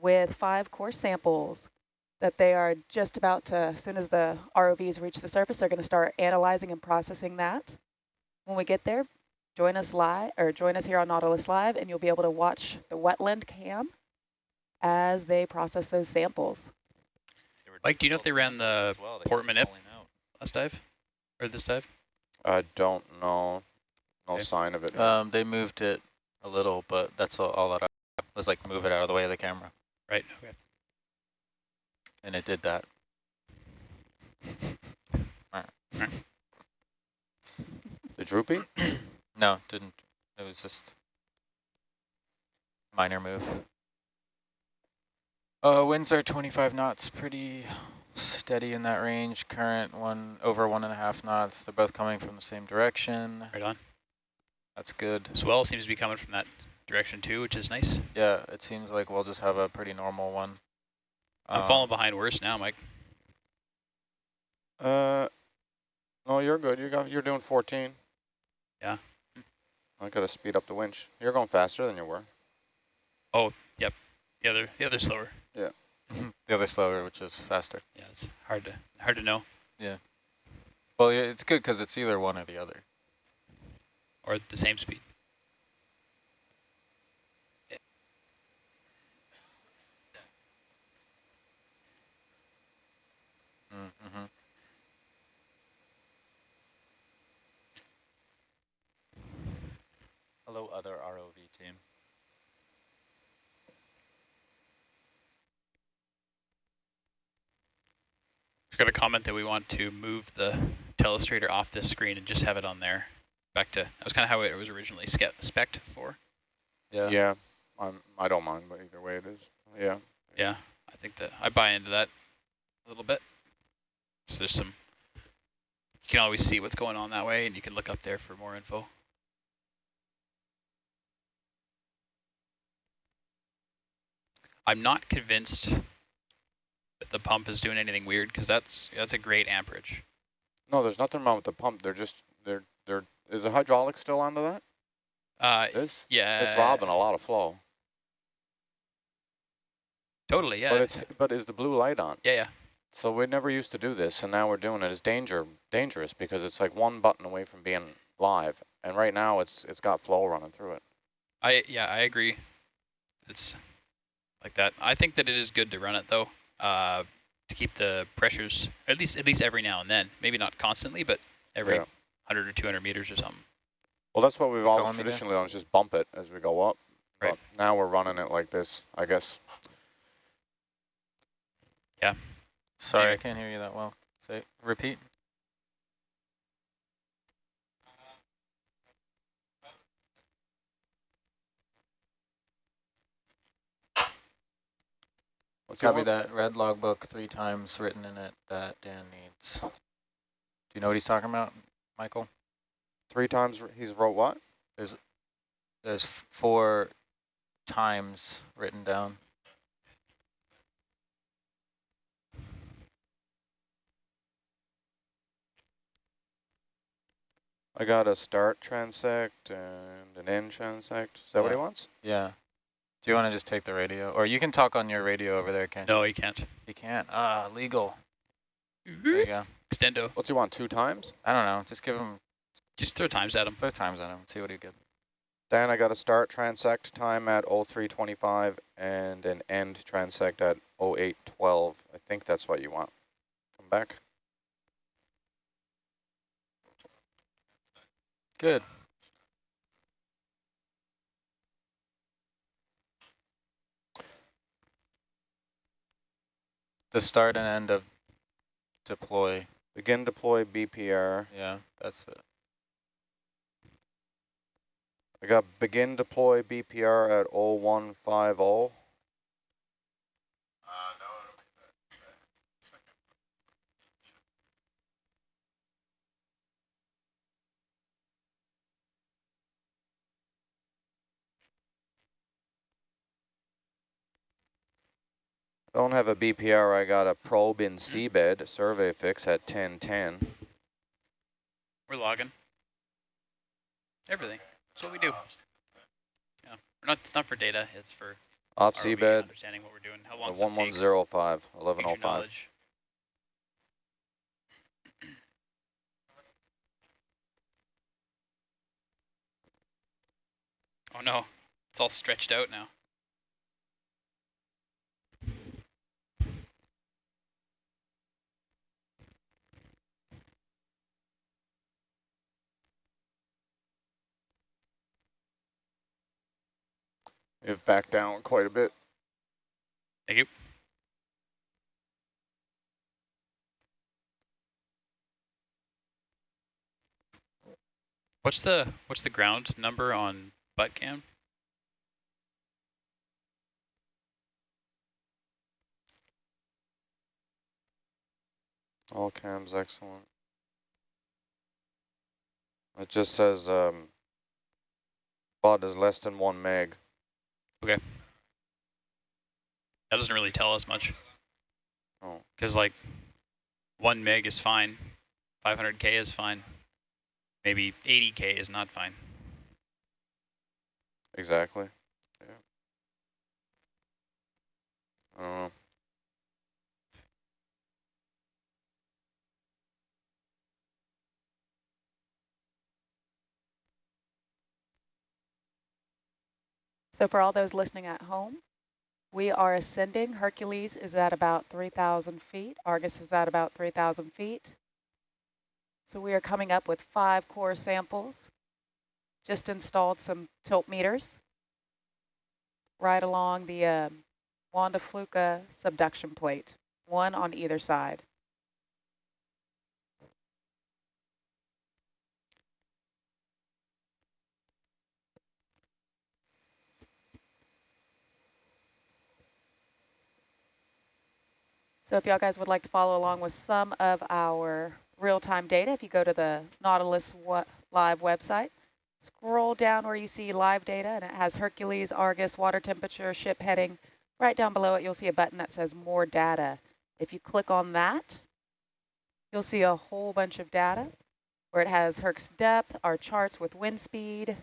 with five core samples that they are just about to, as soon as the ROVs reach the surface, they're going to start analyzing and processing that. When we get there, join us live or join us here on Nautilus Live, and you'll be able to watch the wet lab cam as they process those samples. Mike, do you know if they ran the well, Port Manip last dive or this dive? I don't know. No okay. sign of it. Um, they moved it a little, but that's all, all that I was like move it out of the way of the camera. Right. Okay. And it did that. the droopy? no, didn't. It was just minor move. Uh, winds are 25 knots, pretty steady in that range. Current one over one and a half knots. They're both coming from the same direction. Right on. That's good. Swell seems to be coming from that direction too, which is nice. Yeah, it seems like we'll just have a pretty normal one. I'm um, falling behind worse now, Mike. Uh, no, you're good. You got you're doing 14. Yeah. I gotta speed up the winch. You're going faster than you were. Oh, yep. The other, the other slower. Yeah. the other slower, which is faster. Yeah, it's hard to hard to know. Yeah. Well, it's good because it's either one or the other. Or the same speed. Mm -hmm. Hello, other ROV team. got a comment that we want to move the telestrator off this screen and just have it on there. Back to, that was kind of how it was originally spec'd for. Yeah. Yeah, I'm, I don't mind, but either way it is. Yeah. Yeah, I think that I buy into that a little bit. So there's some, you can always see what's going on that way and you can look up there for more info. I'm not convinced that the pump is doing anything weird because that's that's a great amperage. No, there's nothing wrong with the pump. They're just they're they're is the hydraulic still onto that? Uh, this yeah, it's robbing a lot of flow. Totally, yeah. But it's but is the blue light on? Yeah, yeah. So we never used to do this, and now we're doing it. It's danger dangerous because it's like one button away from being live, and right now it's it's got flow running through it. I yeah, I agree. It's like that. I think that it is good to run it though uh, to keep the pressures at least at least every now and then. Maybe not constantly, but every yeah. 100 or 200 meters or something. Well, that's what we've always traditionally done, is just bump it as we go up. Right. But now we're running it like this, I guess. Yeah. Sorry, anyway. I can't hear you that well. Say, repeat. Copy that red logbook three times written in it that Dan needs. Do you know what he's talking about, Michael? Three times he's wrote what? There's there's four times written down. I got a start transect and an end transect. Is that yeah. what he wants? Yeah. Do you want to just take the radio? Or you can talk on your radio over there, can't no, you? he can't. He can't. Ah, legal. There you go. Extendo. What's he want, two times? I don't know. Just give him... Just throw times at him. Throw times at him. See what he gets. Dan, I got a start transect time at 0325 and an end transect at 0812. I think that's what you want. Come back. Good. The start and end of deploy. Begin deploy BPR. Yeah, that's it. I got begin deploy BPR at 0150. Don't have a BPR, I got a probe in mm-hmm. seabed, survey fix at 1010. We're logging. Everything. That's what we do. Yeah. We're not, it's not for data, it's for Off seabed, Understanding what we're doing. How long 1105, Future 1105. Oh no, it's all stretched out now. You've backed down quite a bit. Thank you. What's the what's the ground number on butt cam? All cams excellent. It just says um, bot is less than one meg. That doesn't really tell us much. Oh. Because like one meg is fine, 500k is fine, maybe 80k is not fine. Exactly. Yeah. I don't know. So for all those listening at home, we are ascending. Hercules is at about 3,000 feet. Argus is at about 3,000 feet. So we are coming up with five core samples. Just installed some tilt meters right along the um, Juan de Fuca subduction plate, one on either side. So if y'all guys would like to follow along with some of our real-time data, if you go to the Nautilus live website, scroll down where you see live data, and it has Hercules, Argus, water temperature, ship heading. Right down below it, you'll see a button that says More Data. If you click on that, you'll see a whole bunch of data where it has Herc's depth, our charts with wind speed,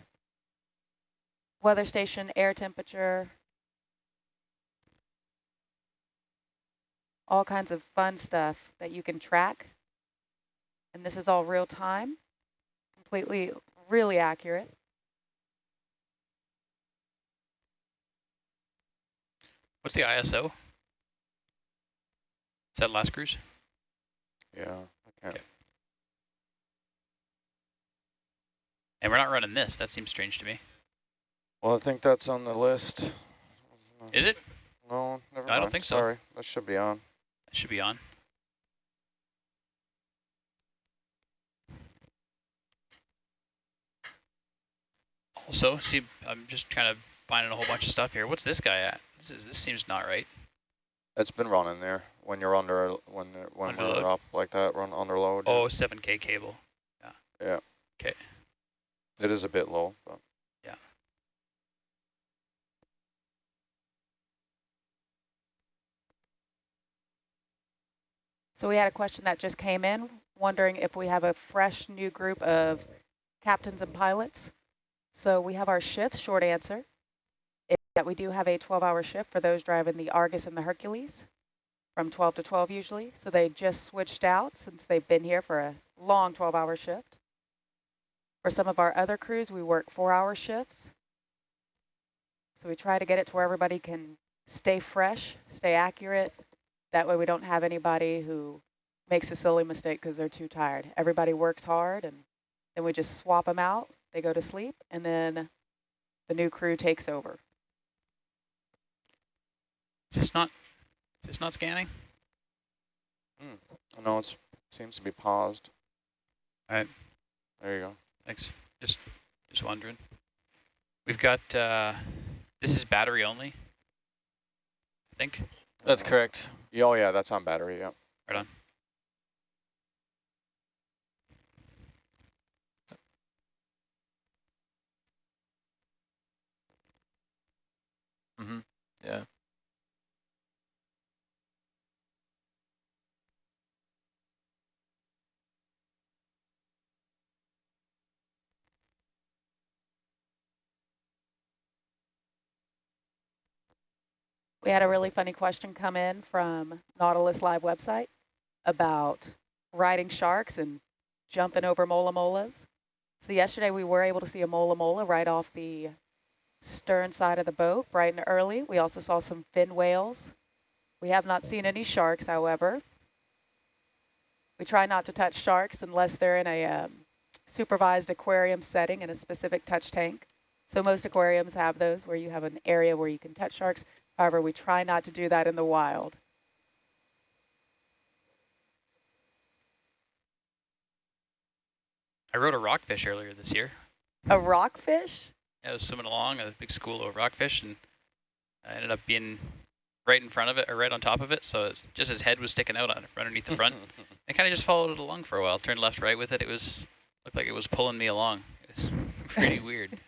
weather station, air temperature, all kinds of fun stuff that you can track. And this is all real time, completely, really accurate. What's the ISO? Is that last cruise? Yeah, I. Okay. And we're not running this. That seems strange to me. Well, I think that's on the list. Is it? No, never I don't mind. think so. Sorry, that should be on. It should be on. Also, see, I'm just kind of finding a whole bunch of stuff here. What's this guy at? This, is, this seems not right. It's been running there when you're under when when Under we're up like that, run under load. yeah. Oh, 7K cable. Yeah. Yeah. Okay. It is a bit low, but So we had a question that just came in, wondering if we have a fresh new group of captains and pilots. So we have our shifts, short answer, is that we do have a 12-hour shift for those driving the Argus and the Hercules from 12 to 12 usually. So they just switched out since they've been here for a long 12-hour shift. For some of our other crews, we work four-hour shifts. So we try to get it to where everybody can stay fresh, stay accurate, that way we don't have anybody who makes a silly mistake because they're too tired. Everybody works hard and then we just swap them out. They go to sleep and then the new crew takes over. Is this not? Is this not scanning? I know it seems to be paused. Alright. There you go. Thanks. Just, just wondering. We've got. Uh, this is battery only. I think. That's correct. Yeah, Oh yeah, that's on battery. Yeah. Right on. Mm-hmm. Yeah. We had a really funny question come in from Nautilus Live website about riding sharks and jumping over mola molas. So yesterday we were able to see a mola mola right off the stern side of the boat, bright and early. We also saw some fin whales. We have not seen any sharks, however. We try not to touch sharks unless they're in a um, supervised aquarium setting in a specific touch tank. So most aquariums have those where you have an area where you can touch sharks. However, we try not to do that in the wild. I rode a rockfish earlier this year. A rockfish? I was swimming along a big school of rockfish, and I ended up being right in front of it, or right on top of it, so it's just his head was sticking out on, underneath the front. I kind of just followed it along for a while, turned left, right with it. It was looked like it was pulling me along. It was pretty weird.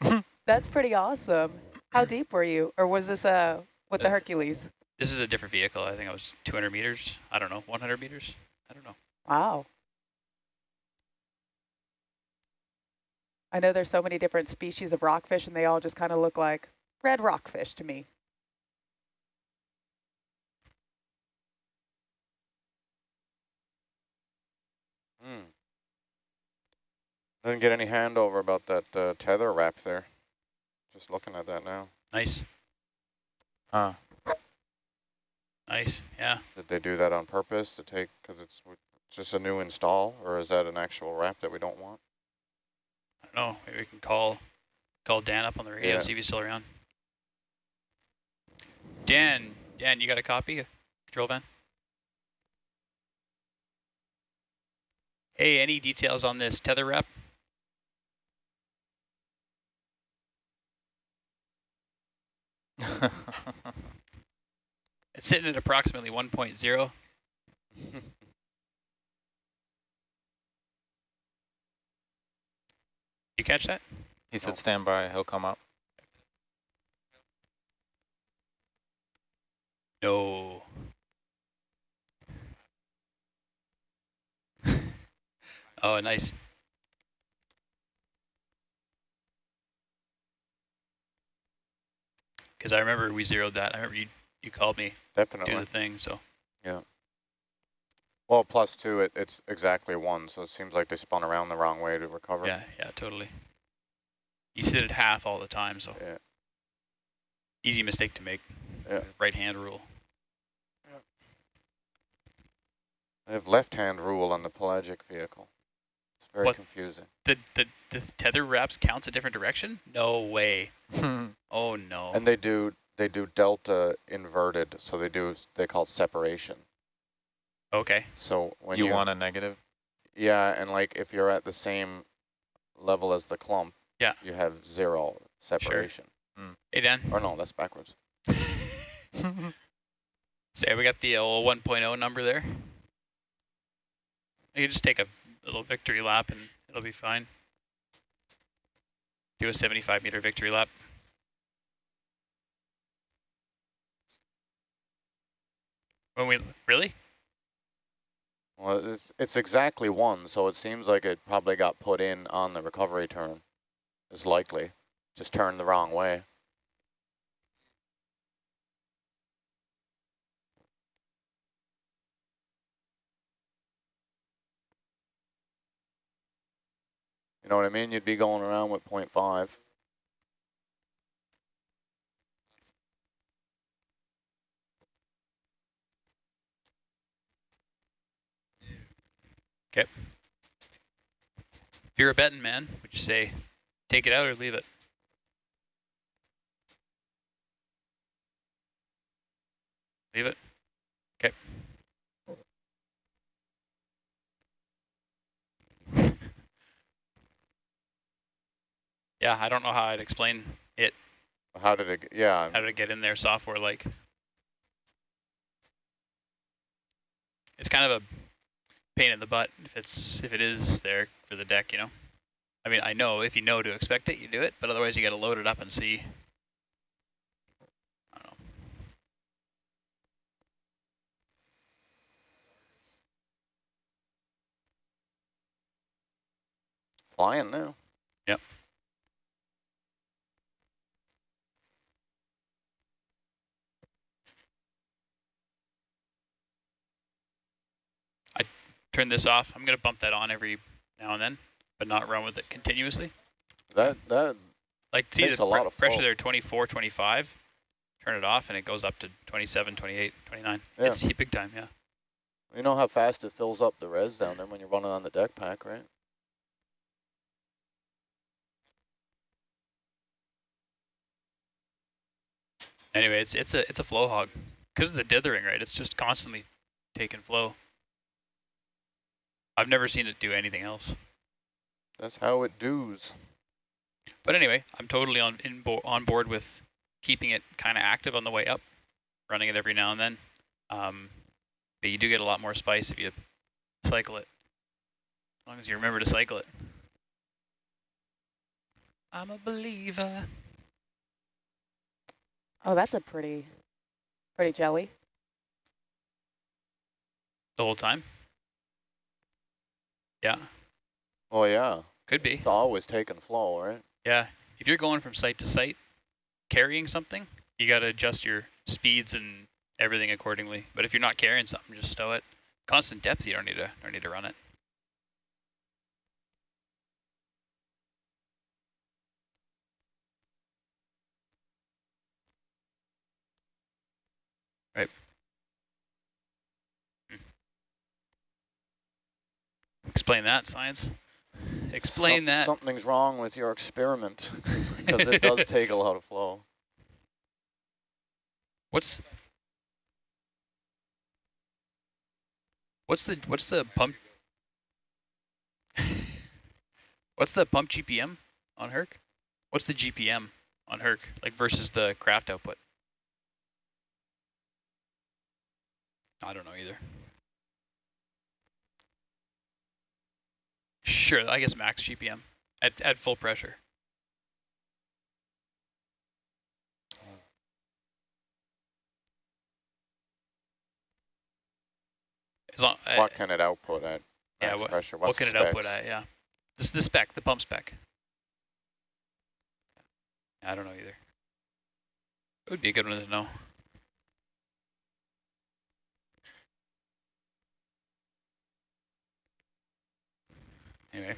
That's pretty awesome. How deep were you? Or was this uh, with the Uh, Hercules? This is a different vehicle. I think I was 200 meters. I don't know, 100 meters. I don't know. Wow. I know there's so many different species of rockfish and they all just kind of look like red rockfish to me. Hmm. Didn't get any handover about that uh, tether wrap there. Just looking at that now. Nice, Huh. nice. Yeah. Did they do that on purpose to take, because it's just a new install, or is that an actual wrap that we don't want? I don't know. Maybe we can call call Dan up on the radio Yeah. and see if he's still around. Dan, Dan, you got a copy? Of control van. Hey, any details on this tether wrap? It's sitting at approximately 1.0. You catch that? he said stand by, he'll come up. No. oh, nice. Because I remember we zeroed that. I remember you you called me definitely do the thing. So yeah. Well, plus two, it, it's exactly one, so it seems like they spun around the wrong way to recover. yeah, yeah, totally. You sit at half all the time, so Yeah. easy mistake to make. Yeah. Right hand rule. They have left-hand rule on the pelagic vehicle. It's very What? confusing. The the the tether wraps counts a different direction? No way. Hmm. Oh no. And they do they do delta inverted, so they do they call it separation. okay. So when you, you, want a negative? yeah, and like if you're at the same level as the clump, Yeah. you have zero separation. Sure. Hey Dan. Or no, that's backwards. Say we got the old 1.0 number there. You can just take a little victory lap and it'll be fine. Do a 75 meter victory lap. When we really? Well, it's it's exactly one, so it seems like it probably got put in on the recovery turn. Is likely, just turned the wrong way. You know what I mean? You'd be going around with point 0.5. Okay. If you're a betting man, would you say take it out or leave it? Leave it. Okay. Yeah, I don't know how I'd explain it. How did it? Yeah, how to get in there software like. It's kind of a pain in the butt if it's if it is there for the deck, you know. I mean, I know if you know to expect it, you do it, but otherwise you got to load it up and see. I don't know. flying now. Yep. Turn this off. I'm going to bump that on every now and then, but not run with it continuously. That, that, Like see the a lot of pressure flow. there, 24, 25. Turn it off and it goes up to 27, 28, 29. Yeah. It's big time, yeah. you know how fast it fills up the res down there when you're running on the deck pack, right? Anyway, it's it's a it's a flow hog because of the dithering, right? It's just constantly taking flow. I've never seen it do anything else. That's how it does. But anyway, I'm totally on in bo on board with keeping it kind of active on the way up, running it every now and then. Um, but you do get a lot more spice if you cycle it, as long as you remember to cycle it. I'm a believer. Oh, that's a pretty, pretty jelly. The whole time? Yeah, Oh yeah, could be. it's always taking flow, right? Yeah, if you're going from site to site, carrying something, you got to adjust your speeds and everything accordingly. But if you're not carrying something, just stow it. Constant depth, you don't need to don't need to run it. Explain that, science. Explain Some- that. Something's wrong with your experiment because it does take a lot of flow. What's what's the what's the pump? what's the pump GPM on Herc? What's the GPM on Herc like versus the craft output? I don't know either. Sure, I guess max GPM at at full pressure. As long, what can it output at yeah, what- pressure? what can it output at? Yeah, this is the spec, the pump spec. I don't know either. It would be a good one to know. Anyway.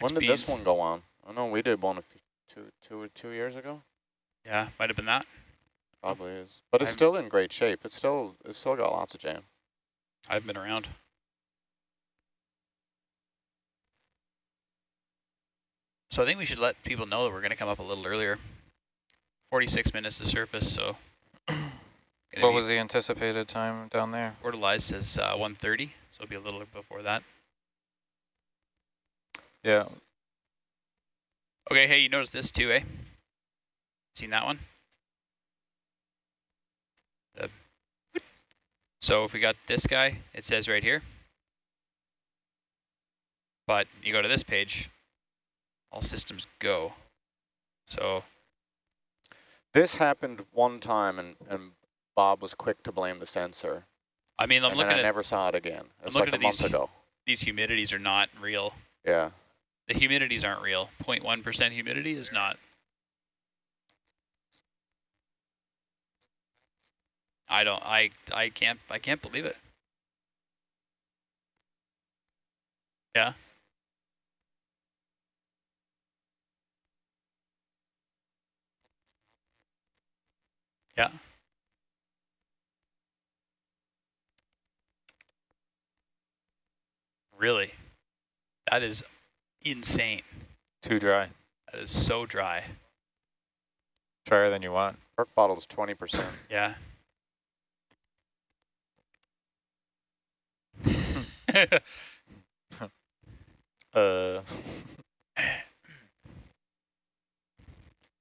When did this one go on? I know we did one a few, two, two, two years ago. Yeah, might have been that. Probably is, but it's I'm- still in great shape. It's still, it's still got lots of jam. I've been around. So I think we should let people know that we're going to come up a little earlier. 46 minutes to surface, so. gonna What was the anticipated time down there? Portalize says uh, 1.30, so it'll be a little before that. Yeah, Okay, hey, you noticed this too, eh? Seen that one? The so if we got this guy, it says right here. But you go to this page, all systems go. So This happened one time, and, and Bob was quick to blame the sensor. I mean, I'm and looking I at never saw it again. It I'm like a month these- ago. these humidities are not real. Yeah. The humidities aren't real. 0.1% humidity is not. I don't. I. I can't. I can't believe it. Yeah. Yeah. Really? That is insane. too dry. That is so dry. Drier than you want. Perk bottle's 20%. Yeah. Uh.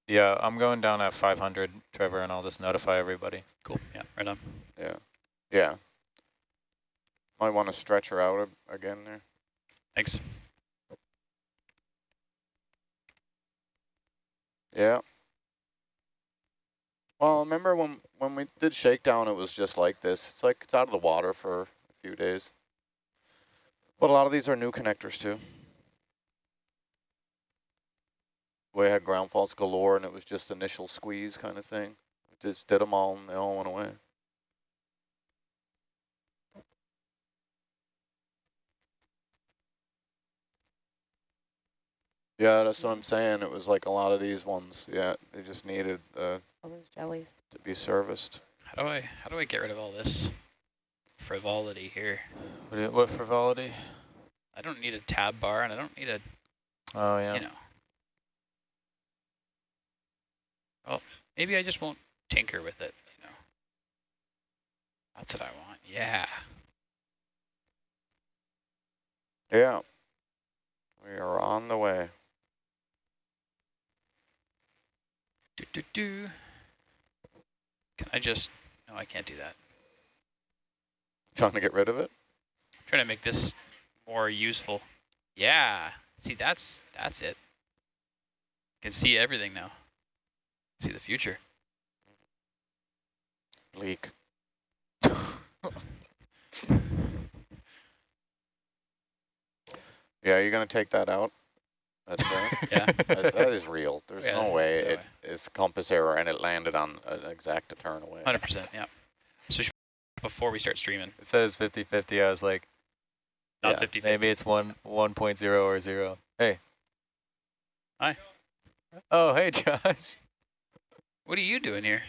yeah, I'm going down at 500, Trevor, and I'll just notify everybody. cool. Yeah, right on. Yeah. Yeah. Might want to stretch her out again there. Thanks. Yeah. Well, remember when when we did shakedown, it was just like this. It's like it's out of the water for a few days. But a lot of these are new connectors too. We had ground faults galore, and it was just initial squeeze kind of thing. We just did them all, and they all went away. Yeah, that's what I'm saying. It was like a lot of these ones. Yeah, they just needed uh, All those jellies. to be serviced. How do I how do I get rid of all this frivolity here? What, you- what frivolity? I don't need a tab bar and I don't need a Oh, yeah. you know. Well, maybe I just won't tinker with it, you know. That's what I want. Yeah. Yeah. We are on the way. Do do do. Can I just no I can't do that. Trying to get rid of it? I'm trying to make this more useful. Yeah. See that's that's it. Can see everything now. See the future. Leak. Yeah, you're going to take that out? That's right. Yeah. That's, that is real. There's Yeah, no way no it way. is compass error and it landed on an exact turn away. Hundred percent, yeah. So before we start streaming. It says 50-50. I was like, Not Yeah, 50 maybe it's one 1.0 or 0. Hey. Hi. Oh, hey, Josh. What are you doing here?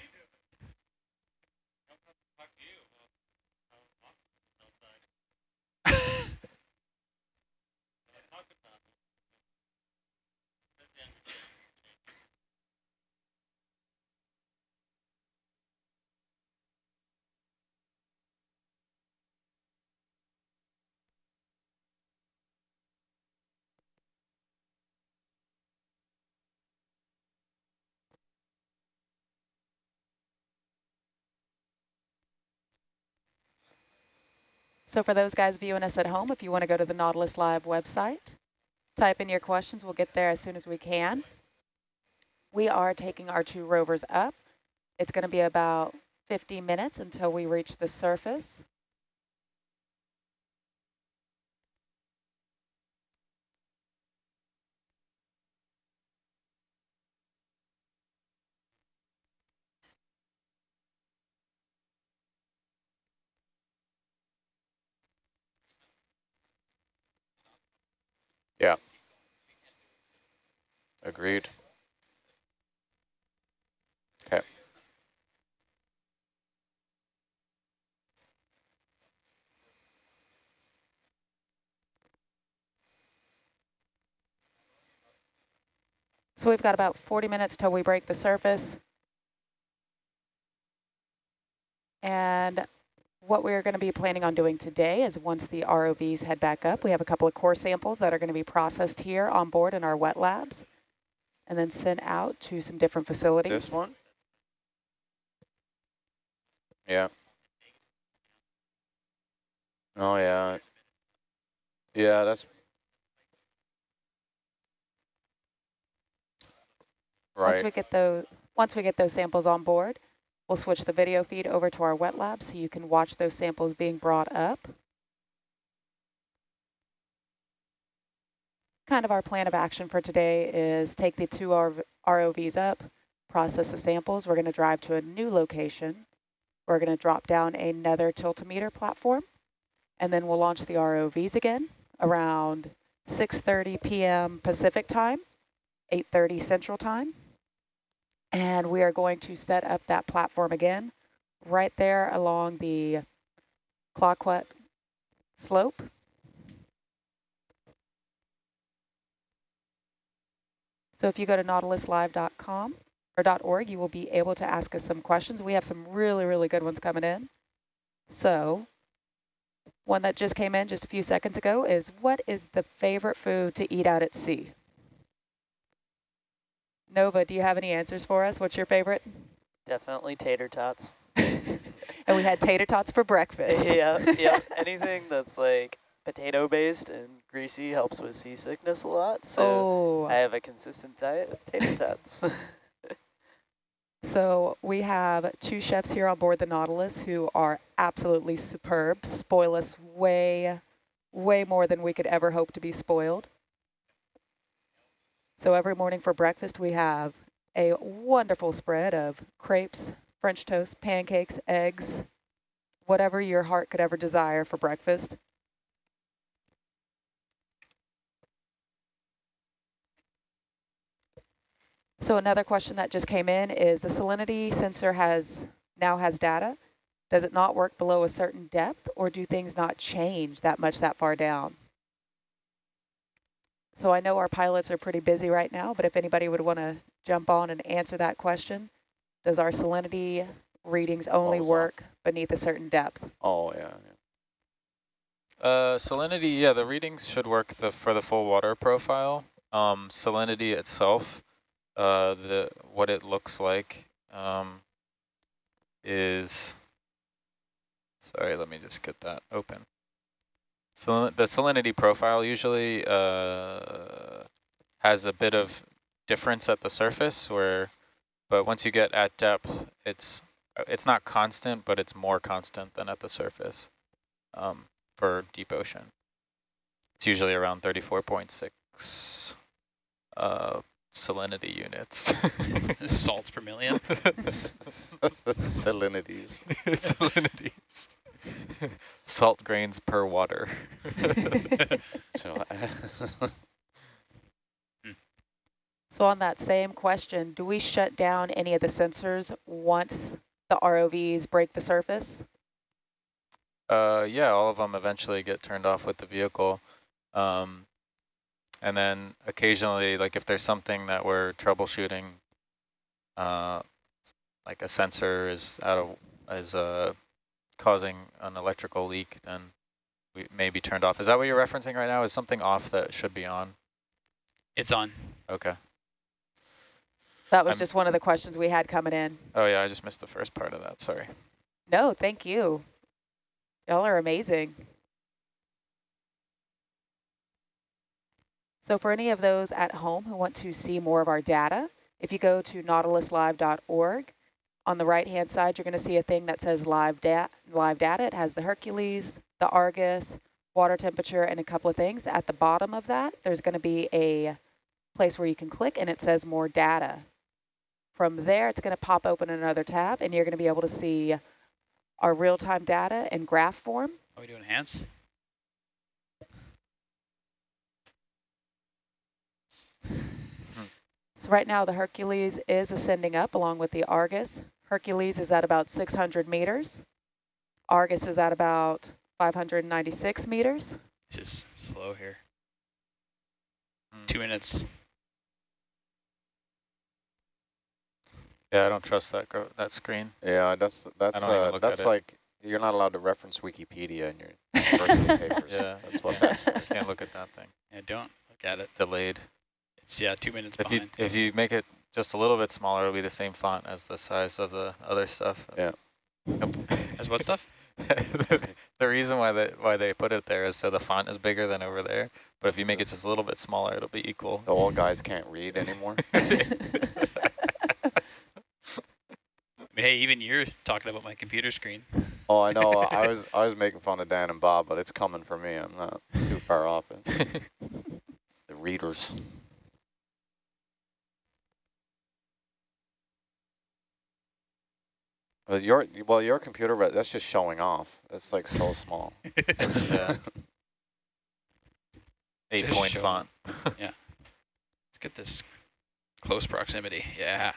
So for those guys viewing us at home, if you want to go to the Nautilus Live website, type in your questions. We'll get there as soon as we can. We are taking our two rovers up. It's going to be about 50 minutes until we reach the surface. Agreed. Okay. So we've got about 40 minutes till we break the surface. And what we're going to be planning on doing today is once the ROVs head back up, we have a couple of core samples that are going to be processed here on board in our wet labs and then sent out to some different facilities. This one? Yeah. Oh, yeah. Yeah, that's... Right. Once we get those, once we get those samples on board, we'll switch the video feed over to our wet lab so you can watch those samples being brought up. Kind of our plan of action for today is take the two ROVs up, process the samples. We're going to drive to a new location. We're going to drop down another tiltometer platform, and then we'll launch the ROVs again around 6.30 p.m. Pacific time, 8.30 Central time. And we are going to set up that platform again right there along the Clayoquot slope. So if you go to nautiluslive.com or .org, you will be able to ask us some questions. We have some really, really good ones coming in. So one that just came in just a few seconds ago is, what is the favorite food to eat out at sea? Nova, do you have any answers for us? What's your favorite? Definitely tater tots. And we had tater tots for breakfast. yeah, yeah. Anything that's like potato based and greasy helps with seasickness a lot. So Oh, I have a consistent diet of tater tots. so we have two chefs here on board the Nautilus who are absolutely superb, spoil us way, way more than we could ever hope to be spoiled. So every morning for breakfast, we have a wonderful spread of crepes, French toast, pancakes, eggs, whatever your heart could ever desire for breakfast. So another question that just came in is the salinity sensor has now has data. Does it not work below a certain depth or do things not change that much that far down? So I know our pilots are pretty busy right now, but if anybody would want to jump on and answer that question, does our salinity readings only Falls off. work beneath a certain depth? Oh, yeah. yeah. Uh, salinity, yeah, the readings should work the, for the full water profile. Um, salinity itself, uh, the what it looks like um, is, sorry, let me just get that open. So the salinity profile usually uh, has a bit of difference at the surface where, but once you get at depth, it's it's not constant, but it's more constant than at the surface um, for deep ocean. It's usually around 34.6 uh, salinity units. Salts per million. Salinities. Salinities. Salt grains per water. So, So on that same question, do we shut down any of the sensors once the ROVs break the surface? Uh, yeah, all of them eventually get turned off with the vehicle. Um, and then occasionally, like if there's something that we're troubleshooting, uh, like a sensor is out of is uh, causing an electrical leak, then we may be turned off. Is that what you're referencing right now? Is something off that should be on? it's on. Okay. That was I'm- just one of the questions we had coming in. Oh yeah, I just missed the first part of that. Sorry. No, thank you. Y'all are amazing. So for any of those at home who want to see more of our data, if you go to nautiluslive.org, on the right-hand side, you're going to see a thing that says live, da live data. It has the Hercules, the Argus, water temperature, and a couple of things. At the bottom of that, there's going to be a place where you can click, and it says more data. From there, it's going to pop open another tab, and you're going to be able to see our real-time data in graph form. Are we doing hands? So right now the Hercules is ascending up along with the Argus. Hercules is at about 600 meters. Argus is at about 596 meters. This is slow here. Hmm. Two minutes. Yeah, I don't trust that that screen. yeah, that's that's uh, look at that's it. like you're not allowed to reference Wikipedia in your university papers. Yeah. that's what that's. I can't look at that thing. Yeah, don't look at it. Delayed. It's yeah, two minutes If you if you make it just a little bit smaller, it'll be the same font as the size of the other stuff. Yeah. Yep. As what stuff? the, the reason why they why they put it there is so the font is bigger than over there. But if you make it just a little bit smaller, it'll be equal. The old guys can't read anymore. I mean, hey, even you're talking about my computer screen. Oh, I know. I was I was making fun of Dan and Bob, but it's coming for me. I'm not too far off it. The readers. Well, your well, your computer re- that's just showing off. It's like so small. yeah. Eight Just point show font. Let's get this close proximity. Yeah,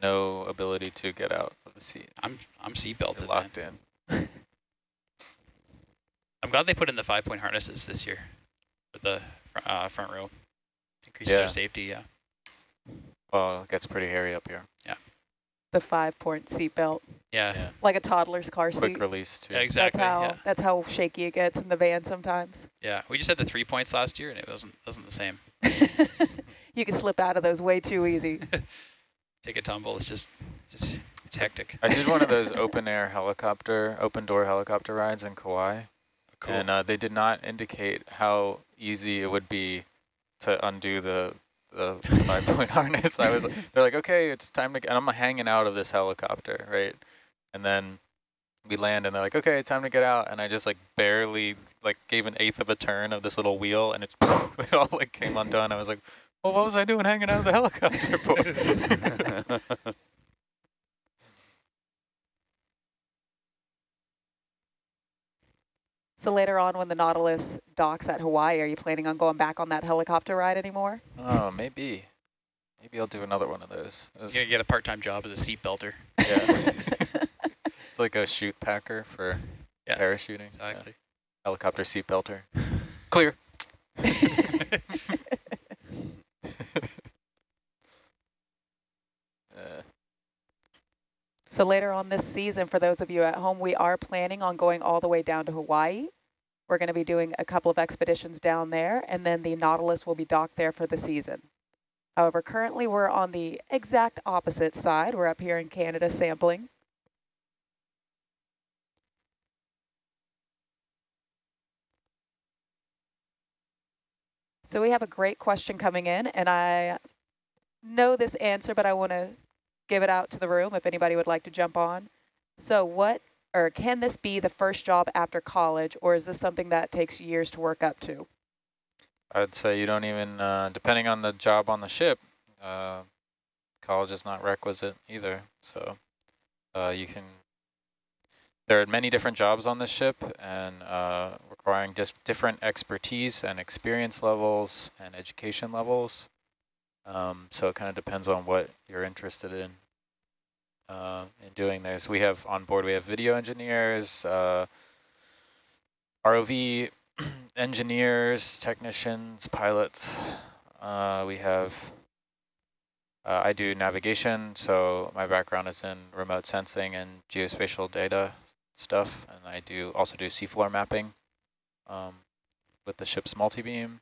No ability to get out of the seat. I'm I'm You're seatbelted. Man. locked in. I'm glad they put in the five point harnesses this year for the uh, front row. Increase Yeah. their safety. Yeah. Well, it gets pretty hairy up here. The five-point seatbelt, Yeah. Yeah. like a toddler's car seat. Quick release too. Yeah, exactly. That's how Yeah. that's how shaky it gets in the van sometimes. Yeah. We just had the three points last year, and it wasn't wasn't the same. you can slip out of those way too easy. Take a tumble. It's just just it's hectic. I did one of those open air helicopter, open door helicopter rides in Kauai. Cool. And uh, they did not indicate how easy it would be to undo the the five point harness. I was they're like, okay, it's time to. And I'm hanging out of this helicopter, right? And then we land, and they're like, okay, time to get out. And I just like barely like gave an eighth of a turn of this little wheel, and it, it all like came undone. I was like, well, what was I doing hanging out of the helicopter for? So later on when the Nautilus docks at Hawaii, are you planning on going back on that helicopter ride anymore? oh, maybe. Maybe I'll do another one of those. Was- You're gonna get a part-time job as a seat belter. yeah, it's like a chute packer for Yeah, parachuting. yeah. Exactly. Helicopter seat belter. Clear. Uh, So later on this season, for those of you at home, we are planning on going all the way down to Hawaii. We're going to be doing a couple of expeditions down there, and then the Nautilus will be docked there for the season. However, currently we're on the exact opposite side. We're up here in Canada sampling. So we have a great question coming in, and I know this answer, but I want to give it out to the room if anybody would like to jump on. So what, or can this be the first job after college, or is this something that takes years to work up to? I'd say you don't even, uh, depending on the job on the ship, uh, college is not requisite either. So uh, you can, there are many different jobs on this ship and uh, requiring just different expertise and experience levels and education levels. Um, so it kind of depends on what you're interested in uh, in doing this. We have on board, we have video engineers, uh, ROV engineers, technicians, pilots. Uh, we have, uh, I do navigation, so my background is in remote sensing and geospatial data stuff, and I do also do seafloor mapping um, with the ship's multi-beam.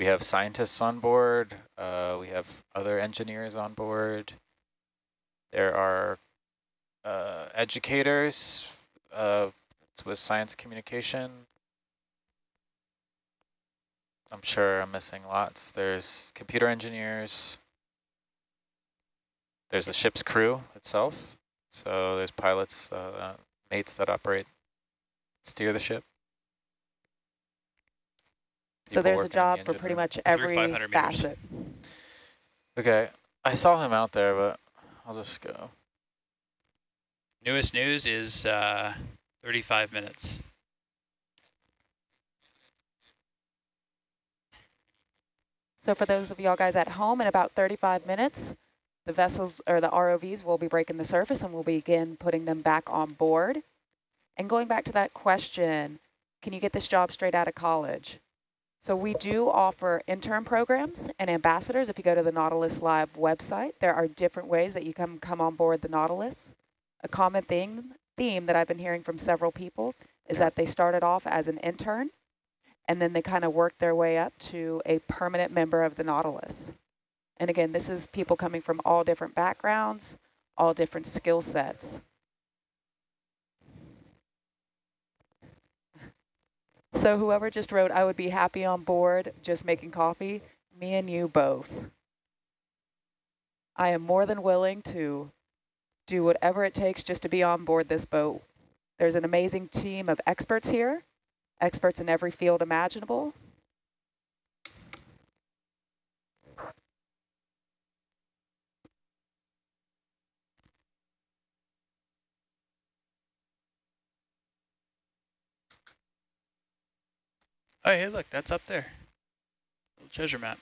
We have scientists on board. Uh, we have other engineers on board. There are uh, educators uh, with science communication. I'm sure I'm missing lots. There's computer engineers. There's the ship's crew itself. So there's pilots, uh, mates that operate, steer the ship. So there's a working in the job for pretty room. much Through every 500 facet. Okay, I saw him out there, but I'll just go. Newest news is uh, 35 minutes. So for those of y'all guys at home, in about 35 minutes, the vessels or the ROVs will be breaking the surface and we'll begin putting them back on board. And going back to that question, can you get this job straight out of college? So we do offer intern programs and ambassadors. If you go to the Nautilus Live website, there are different ways that you can come on board the Nautilus. A common thing, theme that I've been hearing from several people is that they started off as an intern and then they kind of worked their way up to a permanent member of the Nautilus. And again, this is people coming from all different backgrounds, all different skill sets. So whoever just wrote, I would be happy on board just making coffee, me and you both. I am more than willing to do whatever it takes just to be on board this boat. There's an amazing team of experts here experts in every field imaginable. Oh, hey, look, that's up there. Little treasure map.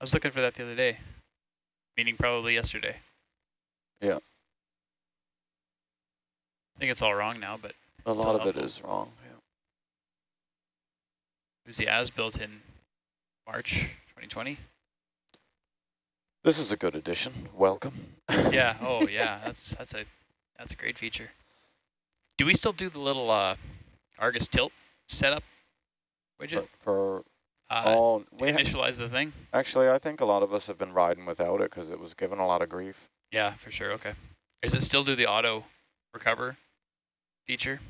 I was looking for that the other day, meaning probably yesterday. Yeah. I think it's all wrong now, but A lot of it is wrong. Yeah. it was the as-built in March 2020. This is a good addition. Welcome. yeah. Oh, yeah. That's that's a that's a great feature. Do we still do the little uh, Argus tilt setup widget? For, for Uh, all, we initialize the thing? actually, I think a lot of us have been riding without it because it was given a lot of grief. Yeah, for sure. Okay. Does it still do the auto recover feature?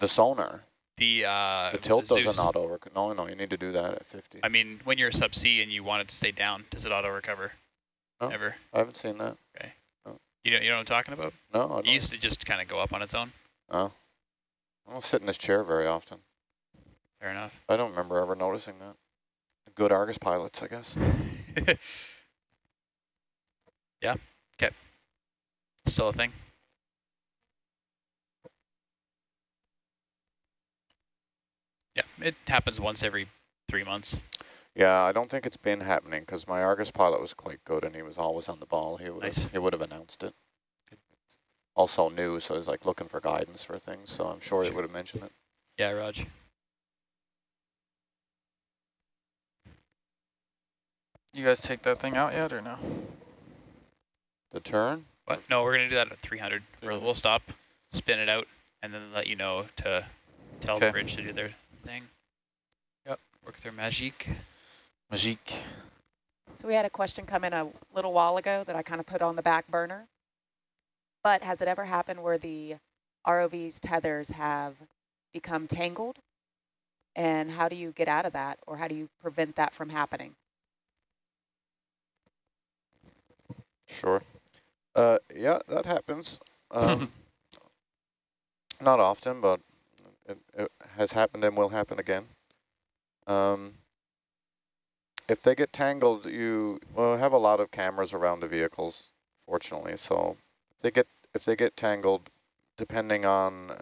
The sonar, The uh, the tilt Zeus. doesn't auto. Rec no, no, you need to do that at 50. I mean, when you're a subsea and you want it to stay down, does it auto recover? No. Ever? I haven't seen that. Okay. You know, you know what I'm talking about? No, I It don't. used to just kind of go up on its own. Oh. I don't sit in this chair very often. Fair enough. I don't remember ever noticing that. Good Argus pilots, I guess. yeah. Okay. Still a thing. Yeah, it happens once every three months. Yeah, I don't think it's been happening because my Argus pilot was quite good and he was always on the ball. He would Nice. have, he would have announced it. Also new, so he's like looking for guidance for things. So I'm sure he would have mentioned it. Yeah, Raj. You guys take that thing out yet or no? The turn? What? No, we're gonna do that at 300. We'll, 300. we'll stop, spin it out, and then let you know to tell the bridge to do their thing. Yep. Work their magic. Magique. So we had a question come in a little while ago that I kind of put on the back burner. But has it ever happened where the ROV's tethers have become tangled? And how do you get out of that? Or how do you prevent that from happening? Sure. Uh, yeah, that happens. Um, not often, but it, it has happened and will happen again. Um, if they get tangled, you well have a lot of cameras around the vehicles, fortunately. So if they get if they get tangled, depending on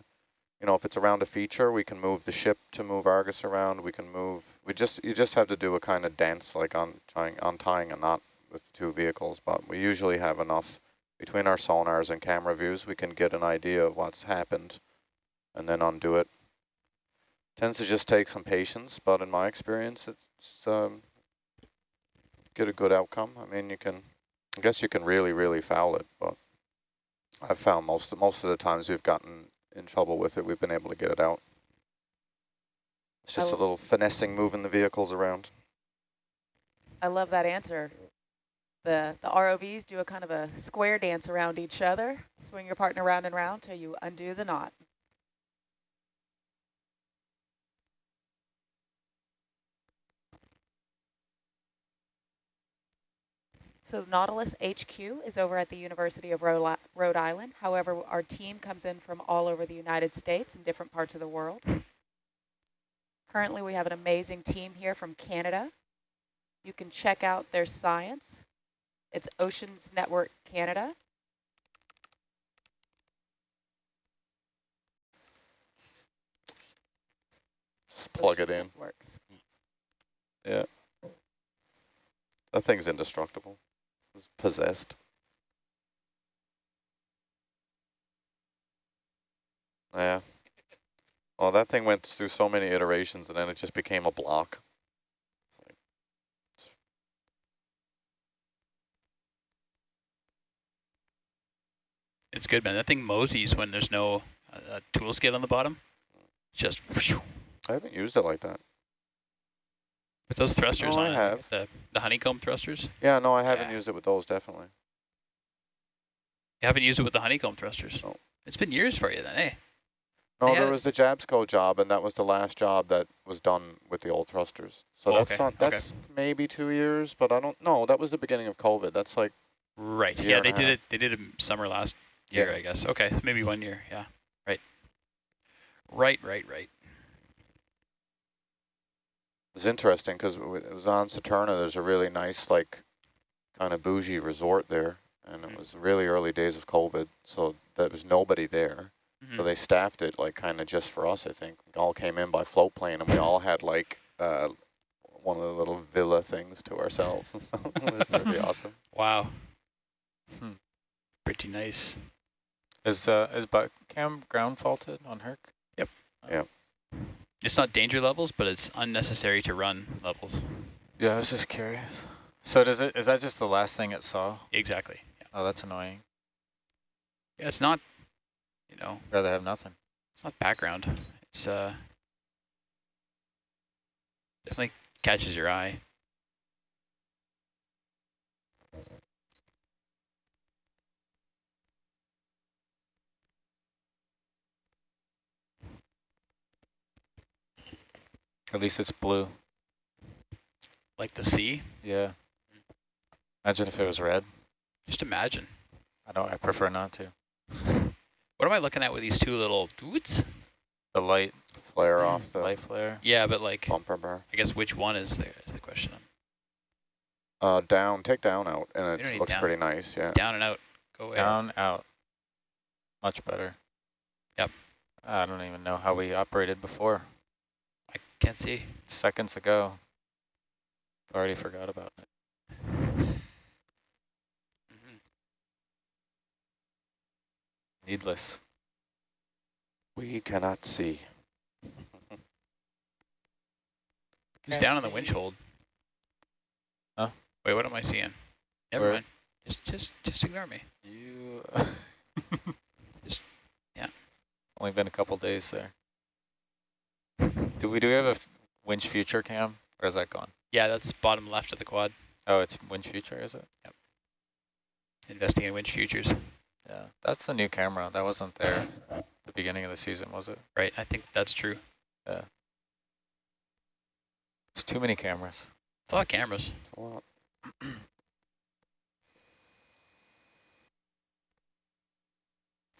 you know if it's around a feature, we can move the ship to move Argus around. We can move. We just you just have to do a kind of dance like on trying untying a knot with the two vehicles. But we usually have enough between our sonars and camera views. We can get an idea of what's happened, and then undo it. Tends to just take some patience, but in my experience, it's um, get a good outcome. I mean, you can, I guess you can really, really foul it, but I've found most most of the times we've gotten in trouble with it, we've been able to get it out. It's just a little finessing, moving the vehicles around. I love that answer. The, the ROVs do a kind of a square dance around each other. Swing your partner round and round till you undo the knot. So Nautilus HQ is over at the University of Rhode Rhode Island. However, our team comes in from all over the United States and different parts of the world. Currently, we have an amazing team here from Canada. You can check out their science. It's Oceans Network Canada. Just plug it in. Networks. Yeah. That thing's indestructible. It's possessed. Yeah. Well, that thing went through so many iterations and then it just became a block. It's good, man. That thing moseys when there's no uh, tool skid on the bottom. Just whew. I haven't used it like that. with those thrusters I on it, have. the the honeycomb thrusters. Yeah, no, I haven't Yeah. used it with those, definitely. You haven't used it with the honeycomb thrusters. No. It's been years for you then, eh? No, They there was the Jabsco job, and that was the last job that was done with the old thrusters. So Oh, that's okay, not, okay. that's maybe two years, but I don't know. That was the beginning of COVID. That's like, Right. Yeah, they did it. They did it summer last year, Yeah. I guess. Okay, maybe one year. Yeah. Right. Right. Right. Right. it was interesting because it was on Saturna. There's a really nice, like, kind of bougie resort there, and it Mm. was really early days of COVID, so there was nobody there. Mhm. So they staffed it like kind of just for us, I think. We all came in by float plane, and we all had like uh, one of the little villa things to ourselves and stuff. it was pretty awesome. Wow. Hmm. Pretty nice. Is uh is butt cam ground faulted on Herc? Yep. Yep. It's not danger levels, but it's unnecessary to run levels. Yeah, I was just curious. So does it is that just the last thing it saw? Exactly. Yeah. Oh, that's annoying. yeah it's not. You know, Rather have nothing. it's not background. It's uh. Definitely catches your eye. At least it's blue. Like the sea. Yeah. Imagine if it was red. Just imagine. I don't. I prefer not to. What am I looking at with these two little doots? The light, Flare off the light flare. Yeah, but like, bumper bar. I guess which one is the, is the question? Uh, down, take down out, and it looks down. pretty nice, yeah. Down and out. Go away. Down, out. Much better. Yep. I don't even know how we operated before. I can't see. Seconds ago. already forgot about it. Mhm. Needless. We cannot see. Who's Can't down on the winch hold? Huh? Wait, what am I seeing? Never Where? mind. Just, just, just ignore me. You. Just- yeah. Only been a couple days there. Do we do we have a winch future cam, or is that gone? Yeah, that's bottom left of the quad. Oh, it's winch future, is it? Yep. Investing in winch futures. Yeah, that's the new camera. That wasn't there at the beginning of the season, was it? Right, I think that's true. Yeah. It's too many cameras. It's a lot of cameras. It's a lot.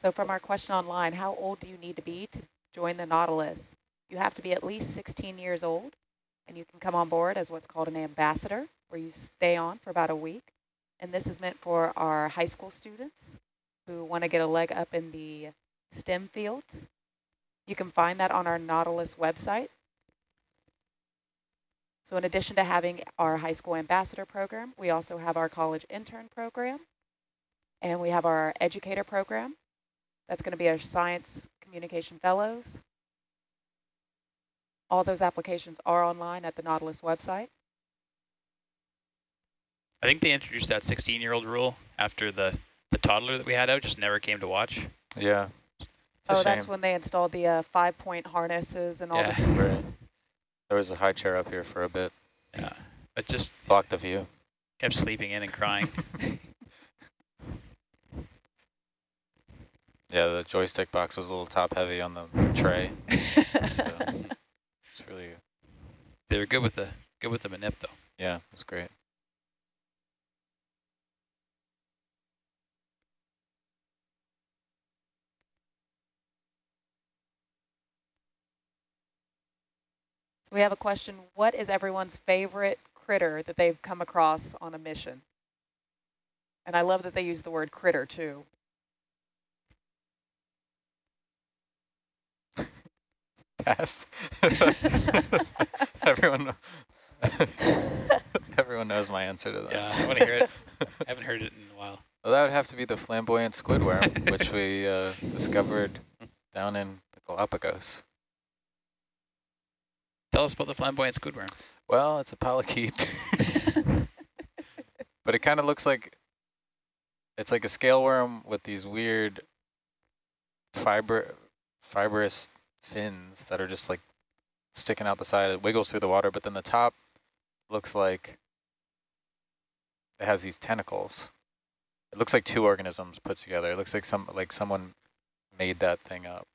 So from our question online, how old do you need to be to join the Nautilus? You have to be at least 16 years old, and you can come on board as what's called an ambassador, where you stay on for about a week. And this is meant for our high school students who want to get a leg up in the STEM fields. You can find that on our Nautilus website. So in addition to having our high school ambassador program, we also have our college intern program, and we have our educator program. That's going to be our science communication fellows. All those applications are online at the Nautilus website. I think they introduced that 16-year-old rule after the, the toddler that we had out just never came to watch. Yeah. It's oh, shame. that's when they installed the uh, five-point harnesses and all Yeah. the things. Right. There was a high chair up here for a bit. Yeah, but just Blocked the view. kept sleeping in and crying. Yeah, the joystick box was a little top heavy on the tray. So it's really, they were good with the good with the manip though. yeah, it was great. we have a question. What is everyone's favorite critter that they've come across on a mission? And I love that they use the word critter too. Pass. everyone, everyone knows my answer to that. Yeah, I want to hear it. I haven't heard it in a while. Well, that would have to be the flamboyant squid worm, which we uh, discovered down in the Galapagos. Tell us about the flamboyant squidworm. Well, it's a polychaete, but it kind of looks like it's like a scale worm with these weird fiber fibrous fins that are just like sticking out the side. It wiggles through the water, but then the top looks like it has these tentacles. It looks like two organisms put together. It looks like some like someone made that thing up.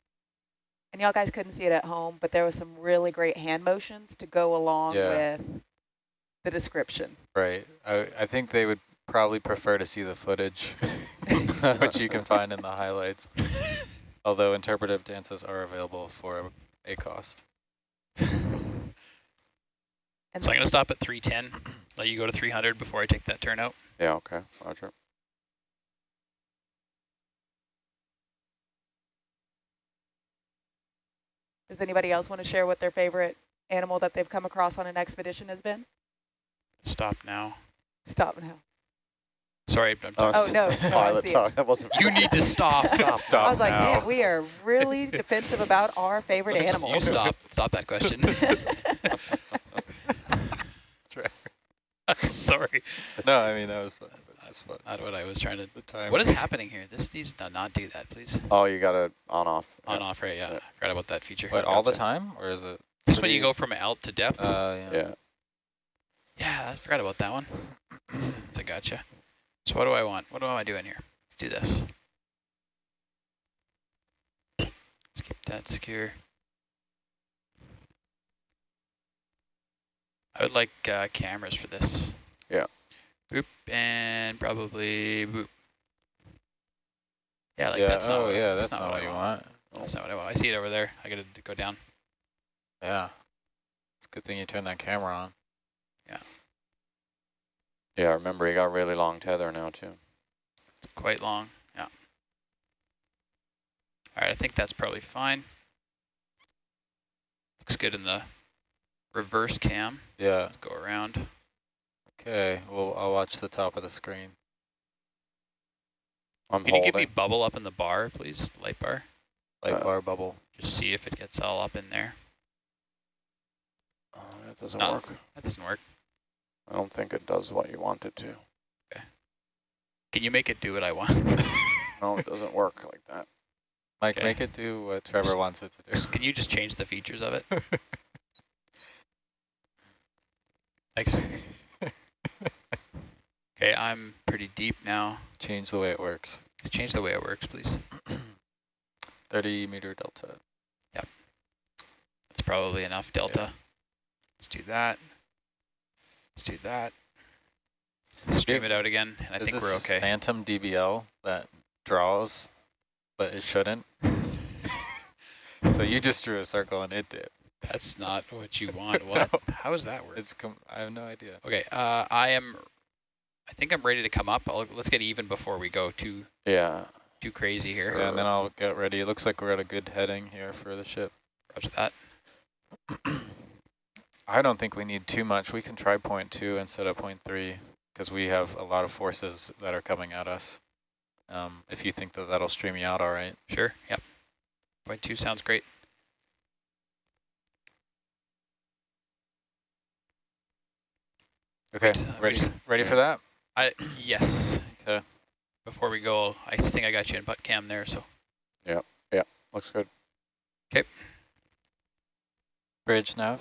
And y'all guys couldn't see it at home, but there was some really great hand motions to go along Yeah. with the description. Right. I, I think they would probably prefer to see the footage, which you can find in the highlights. Although interpretive dances are available for a cost. And So I'm going to stop at 310, let you go to 300 before I take that turn out. Yeah, okay, roger. does anybody else want to share what their favorite animal that they've come across on an expedition has been? Stop now. Stop now. Sorry, I'm Oh, Oh, s- no, no, I Pilot see talk, that wasn't. You need to stop. Stop. Stop I was like, now. man, we are really defensive about our favorite animals. You animals. stop. Stop that question. Sorry. No, I mean that was fun. That's fun. Not what I was trying to. The time. What is happening here? This needs to not do that, please. Oh, you got it on off. On yeah. off, right? Yeah, Yeah. I forgot about that feature. What, all the time, or is it? Just when you go from alt to depth. Uh, yeah. Yeah. yeah, I forgot about that one. It's a, it's a gotcha. So what do I want? What am I doing here? Let's do this. Let's keep that secure. I would like uh, cameras for this. Yeah. Boop and probably boop. Yeah, like yeah. that's not oh, what yeah. That's, not not, what I you want. want. That's not what I want. I see it over there. I gotta go down. Yeah. It's a good thing you turned that camera on. Yeah, remember, you got really long tether now, too. It's quite long. Yeah. All right, I think that's probably fine. Looks good in the reverse cam. Yeah. Let's go around. Okay, well, I'll watch the top of the screen. I'm Can you give me bubble up in the bar, please? Light bar. Light Uh, bar bubble. Just see if it gets all up in there. Oh, that doesn't No. work. That doesn't work. I don't think it does what you want it to. Can you make it do what I want? No, it doesn't work like that. Mike, Okay. make it do what Trevor Just- wants it to do. Can you just change the features of it? Thanks. Okay, I'm pretty deep now. Change the way it works. Change the way it works, please. 30 meter delta. Yep. That's probably enough delta. Let's do that. Let's do that. Stream it out again, and I Is think this we're okay. Phantom DBL that draws, but it shouldn't. so you just drew a circle and it did. That's not what you want. What? No. How does that work? It's com I have no idea. Okay, uh, I am. I think I'm ready to come up. I'll, let's get even before we go too Yeah. too crazy here. Yeah, and then I'll get ready. It looks like we're at a good heading here for the ship. Roger that. I don't think we need too much. We can try point two instead of point three because we have a lot of forces that are coming at us. Um, if you think that that'll stream you out all right. Sure. Yep. Point two sounds great. Okay, Good. Ready, ready for that? I yes. Okay. Before we go, I think I got you in butt cam there. So Yeah, yeah, Looks good. Okay. Bridge nav.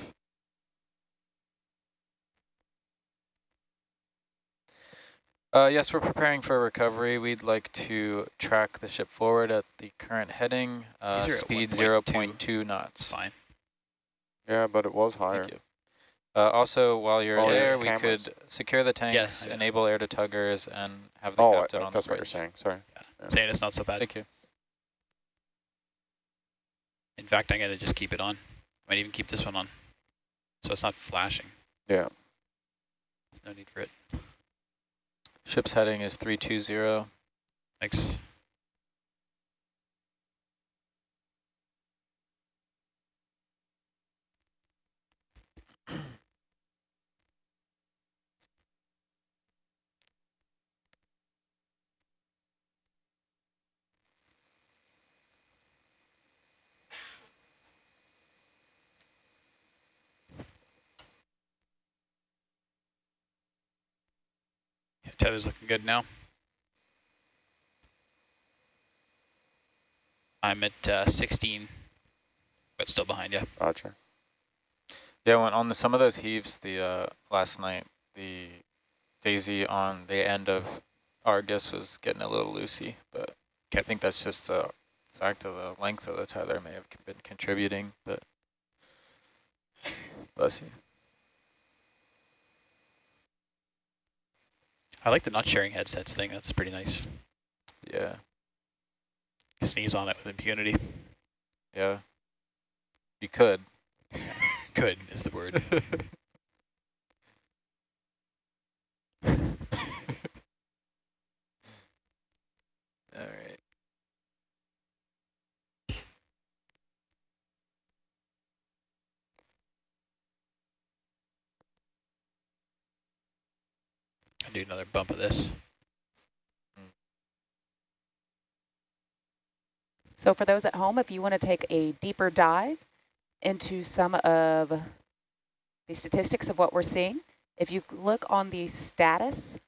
Uh, yes, we're preparing for recovery. We'd like to track the ship forward at the current heading, uh, These are at speed 1.2. 0.2 knots. fine. Yeah, but it was higher. Thank you. Uh, also, while you're Oh, yeah, there, we cameras. could secure the tanks, Yes, enable air to tuggers, and have the Oh, I- captain on that's the what you're saying. Sorry. Yeah. Saying it's not so bad. Thank you. In fact, I'm gonna just keep it on. I might even keep this one on, so it's not flashing. Yeah. There's no need for it. Ship's heading is 320. Thanks. Tether's looking good now. I'm at uh, 16, but still behind you. Roger. Yeah, when on the, some of those heaves, the uh, last night, the Daisy on the end of Argus was getting a little loosey, but I think that's just a fact of the length of the tether may have been contributing, but bless you. I like the not sharing headsets thing. That's pretty nice. Yeah, Sneeze on it with impunity. yeah. You could. could is the word. do another bump of this. So for those at home, if you want to take a deeper dive into some of the statistics of what we're seeing, if you look on the status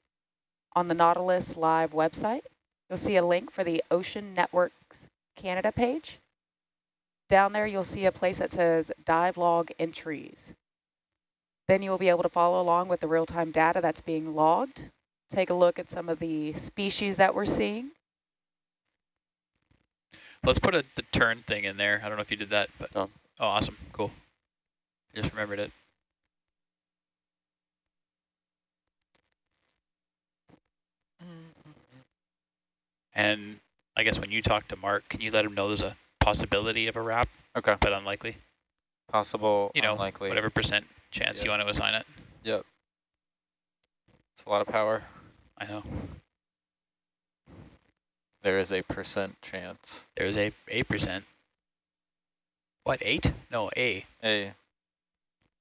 on the Nautilus Live website, you'll see a link for the Ocean Networks Canada page. Down there, you'll see a place that says dive log entries. Then you'll be able to follow along with the real-time data that's being logged. Take a look at some of the species that we're seeing. Let's put a, the turn thing in there. I don't know if you did that, but Done. oh, awesome, cool. I just remembered it. And I guess when you talk to Mark, can you let him know there's a possibility of a wrap, Okay. but unlikely? Possible, You know, unlikely. whatever percent chance you want to assign it. Yep. It's a lot of power. I know. There is a percent chance. There's a eight percent. What eight? No, a. A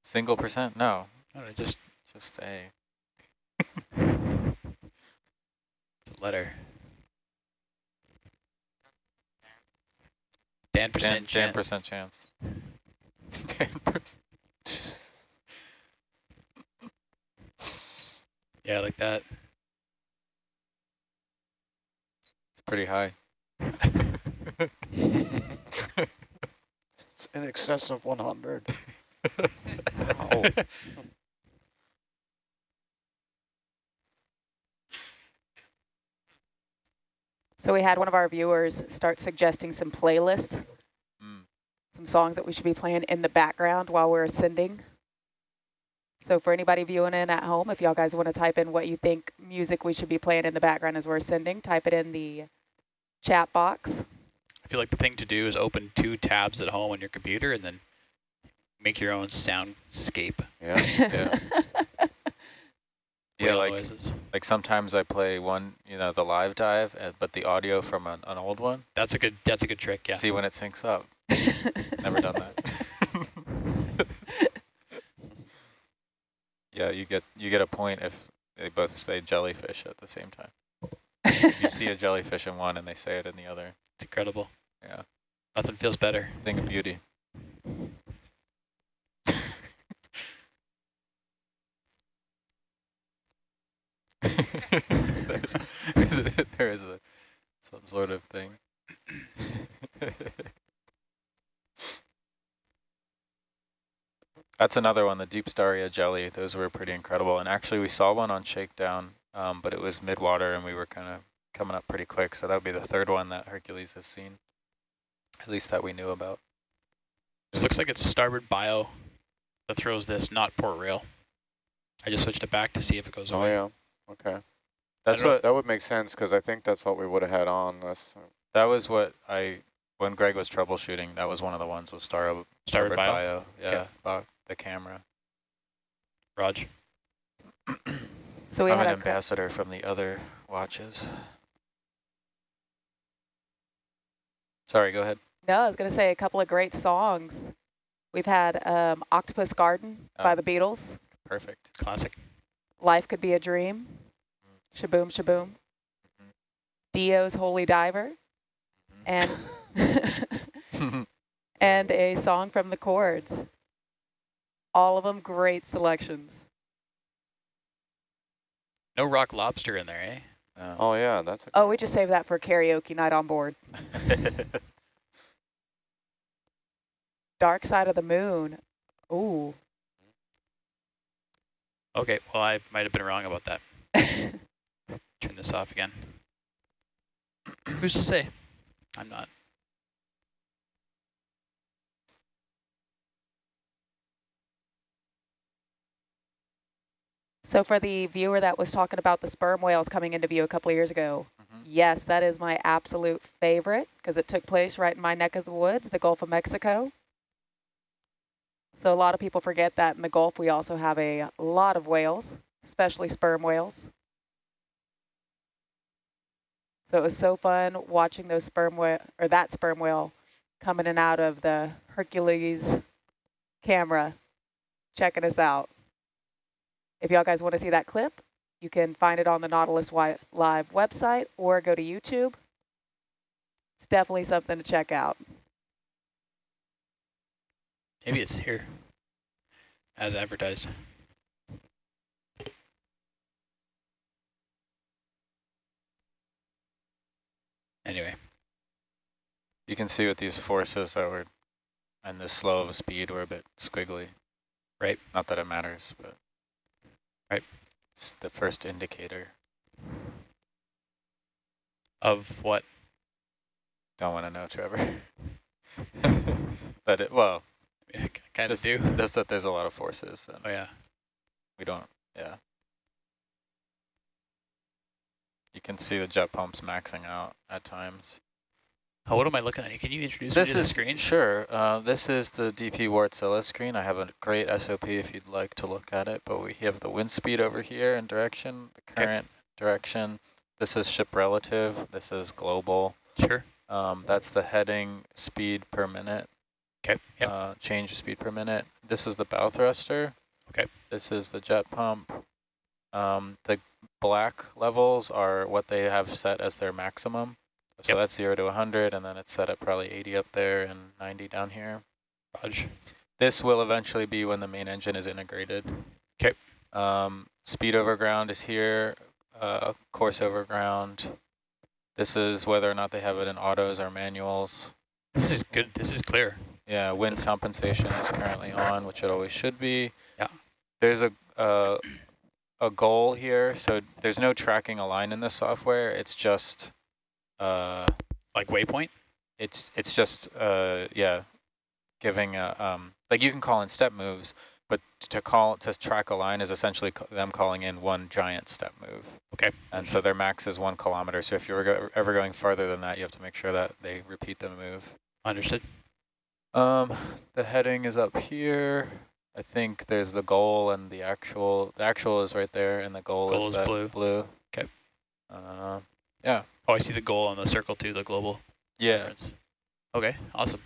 single percent? No, No, just just a. letter? Dan percent Dan, Dan chance. percent chance. Dan percent. Yeah, like that. It's pretty high. It's in excess of 100. Oh. So we had one of our viewers start suggesting some playlists, Mm. some songs that we should be playing in the background while we're ascending. So for anybody viewing in at home, if y'all guys want to type in what you think music we should be playing in the background as we're ascending, type it in the chat box. I feel like the thing to do is open two tabs at home on your computer and then make your own soundscape. Yeah. Yeah. Yeah, like noises. like sometimes I play one, you know, the live dive, uh, but the audio from an, an old one. That's a good. That's a good trick. Yeah. See when it syncs up. Never done that. yeah, you get you get a point if they both say jellyfish at the same time. You see a jellyfish in one and they say it in the other. It's incredible. Yeah. Nothing feels better. Thing of beauty. There is a some sort of thing. That's another one, the Deepstaria jelly. Those were pretty incredible. And actually, we saw one on Shakedown, um, but it was midwater, and we were kind of coming up pretty quick. So that would be the third one that Hercules has seen, at least that we knew about. It looks like it's starboard bio that throws this, not port rail. I just switched it back to see if it goes Oh, away. yeah. Okay. That's what That would make sense because I think that's what we would have had on this. that was what I when Greg was troubleshooting. That was one of the ones with Star Starboard bio. Yeah, Okay. About the camera. Raj. so we I'm had an ambassador from the other watches. Sorry, go ahead. No, I was going to say a couple of great songs. We've had um, Octopus Garden by Oh. the Beatles, Perfect. Classic. Life Could Be a Dream, Shaboom Shaboom, Mhm. Dio's Holy Diver, and and a song from the Chords. All of them great selections. No rock lobster in there, eh? Oh. Oh, yeah. That's a Oh, we just saved that for karaoke night on board. Dark Side of the Moon. Ooh. Okay, well, I might have been wrong about that. Turn this off again. Who's to say? I'm not. So for the viewer that was talking about the sperm whales coming into view a couple of years ago, Mhm. yes, that is my absolute favorite because it took place right in my neck of the woods, the Gulf of Mexico. So a lot of people forget that in the Gulf we also have a lot of whales, especially sperm whales. So it was so fun watching those sperm whale or that sperm whale coming in and out of the Hercules camera, checking us out. If y'all guys want to see that clip, you can find it on the Nautilus Live website or go to YouTube. It's definitely something to check out. Maybe it's here. As advertised. Anyway, You can see with these forces that were and this slow of a speed were a bit squiggly. Right. Not that it matters, but Right. It's the first indicator. of what? Don't want to know, Trevor. but it well, kind of do. just that there's a lot of forces and Oh, yeah. we don't yeah. You can see the jet pumps maxing out at times. Oh, what am I looking at? Can you introduce This me to is the screen? sure. Uh, this is the DP Wärtsilä screen. I have a great SOP if you'd like to look at it. But we have the wind speed over here and direction, the Okay. current direction. This is ship relative. This is global. Sure. Um, that's the heading speed per minute. Okay. Yep. Uh, change of speed per minute. This is the bow thruster. Okay. This is the jet pump. Um, the black levels are what they have set as their maximum. So Yep. that's 0 to 100, and then it's set at probably 80 up there and 90 down here. Raj. This will eventually be when the main engine is integrated. 'Kay. Um, speed over ground is here, uh, course over ground. This is whether or not they have it in autos or manuals. This is good. This is clear. Yeah, wind compensation is currently on, which it always should be. Yeah. There's a uh, a goal here, so there's no tracking a line in the software. It's just uh, Like waypoint. it's it's just uh, yeah, giving a um like you can call in step moves, but to call to track a line is essentially them calling in one giant step move. Okay. And so their max is one kilometer. So if you're go ever going farther than that, you have to make sure that they repeat the move. Understood. Um, the heading is up here. I think there's the goal and the actual. The actual is right there, and the goal, Goal is, is that blue. Okay. Uh, yeah. Oh, I see the goal on the circle too. The global. Yeah. reference. Okay. Awesome.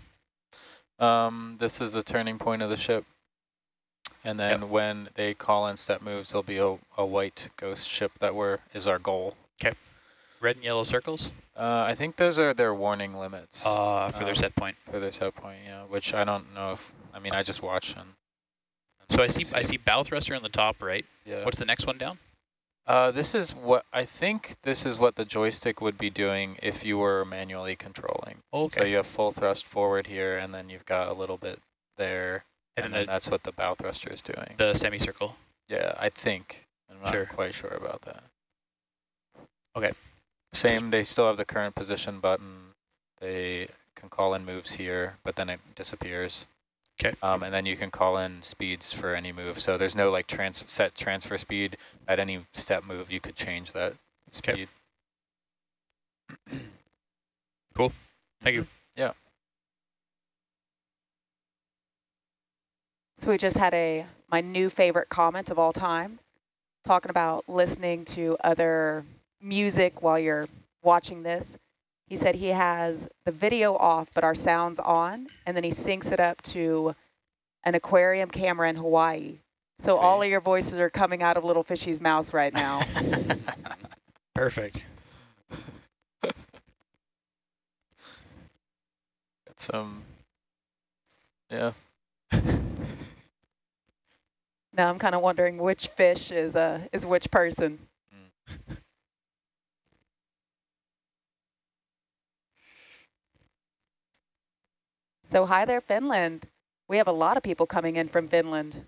Um, this is the turning point of the ship. And then when they call in step moves, there'll be a, a white ghost ship that we're, is our goal. Okay. Red and yellow circles. Uh, I think those are their warning limits Uh, for their Um, set point. for their set point, yeah, which I don't know if, I mean, I just watch and. So I see. I see bow thruster on the top right. Yeah. What's the next one down? Uh, this is what, I think this is what the joystick would be doing if you were manually controlling. Okay. So you have full thrust forward here, and then you've got a little bit there, and and, then then that's what the bow thruster is doing. the, the semicircle. Yeah, I think. I'm not Sure. quite sure about that. Okay. Same, they still have the current position button. They can call in moves here, but then it disappears. 'Kay. Um, and then you can call in speeds for any move. So there's no like trans set transfer speed. At any step move, you could change that speed. Cool. Thank you. Yeah. So we just had a my new favorite comment of all time, talking about listening to other music while you're watching this. He said he has the video off, but our sound's on, and then he syncs it up to an aquarium camera in Hawaii. So all of your voices are coming out of Little Fishy's mouth right now. Perfect. It's um, yeah. now I'm kind of wondering which fish is uh is which person. So hi there, Finland. We have a lot of people coming in from Finland.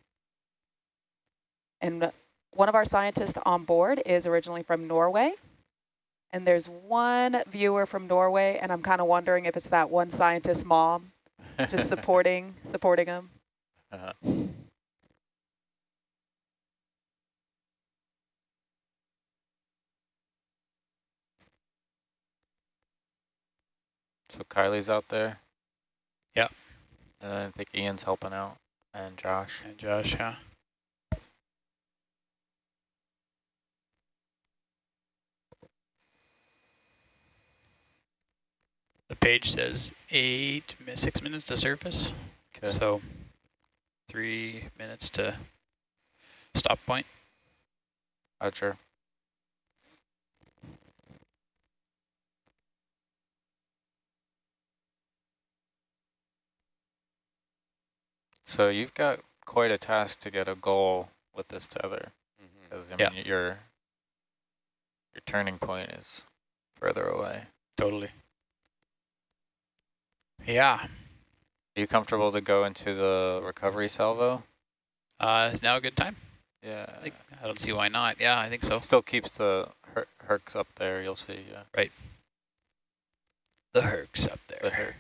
And one of our scientists on board is originally from Norway. And there's one viewer from Norway, and I'm kind of wondering if it's that one scientist's mom just supporting supporting him. uh So Kylie's out there. Uh, and then I think Ian's helping out, and Josh. And Josh, yeah. The page says eight, six minutes to surface. Okay. So three minutes to stop point. Roger. So you've got quite a task to get a goal with this tether, because I Yeah. mean your your turning point is further away. Totally. Yeah. Are you comfortable to go into the recovery salvo? Uh, is now a good time? Yeah. I, think, I don't see why not. Yeah, I think so. Still keeps the her hercs up there. You'll see. Yeah. Right. The Hercs up there. The there.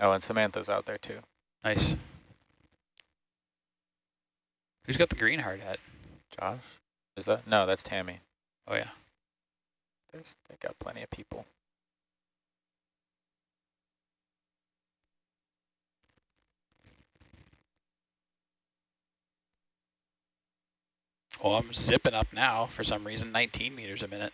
Oh, and Samantha's out there too. Nice. Who's got the green hard hat? Josh, is that? No, that's Tammy. Oh yeah. There's they got plenty of people. Well, I'm zipping up now for some reason, 19 meters a minute.